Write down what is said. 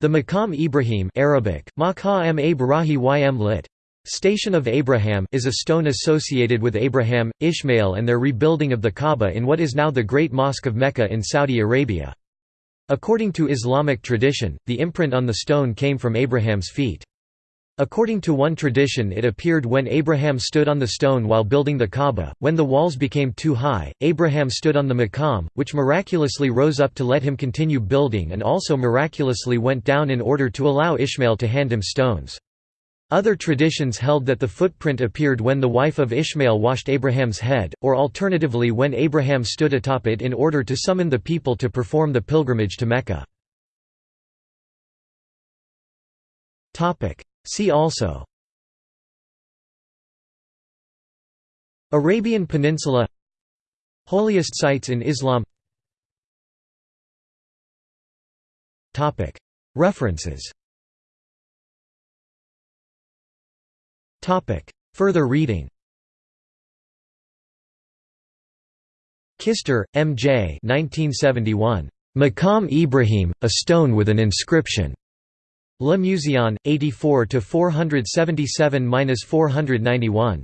The Maqam Ibrahim Arabic, Maqam lit. Station of Abraham is a stone associated with Abraham, Ishmael and their rebuilding of the Kaaba in what is now the Great Mosque of Mecca in Saudi Arabia. According to Islamic tradition, the imprint on the stone came from Abraham's feet. According to one tradition it appeared when Abraham stood on the stone while building the Kaaba, when the walls became too high, Abraham stood on the maqam, which miraculously rose up to let him continue building and also miraculously went down in order to allow Ishmael to hand him stones. Other traditions held that the footprint appeared when the wife of Ishmael washed Abraham's head, or alternatively when Abraham stood atop it in order to summon the people to perform the pilgrimage to Mecca. See also Arabian Peninsula Holiest sites in Islam References Further reading Kister, M. J. 1971. Maqam Ibrahim, a stone with an inscription. Le Muséon, 84 477–491.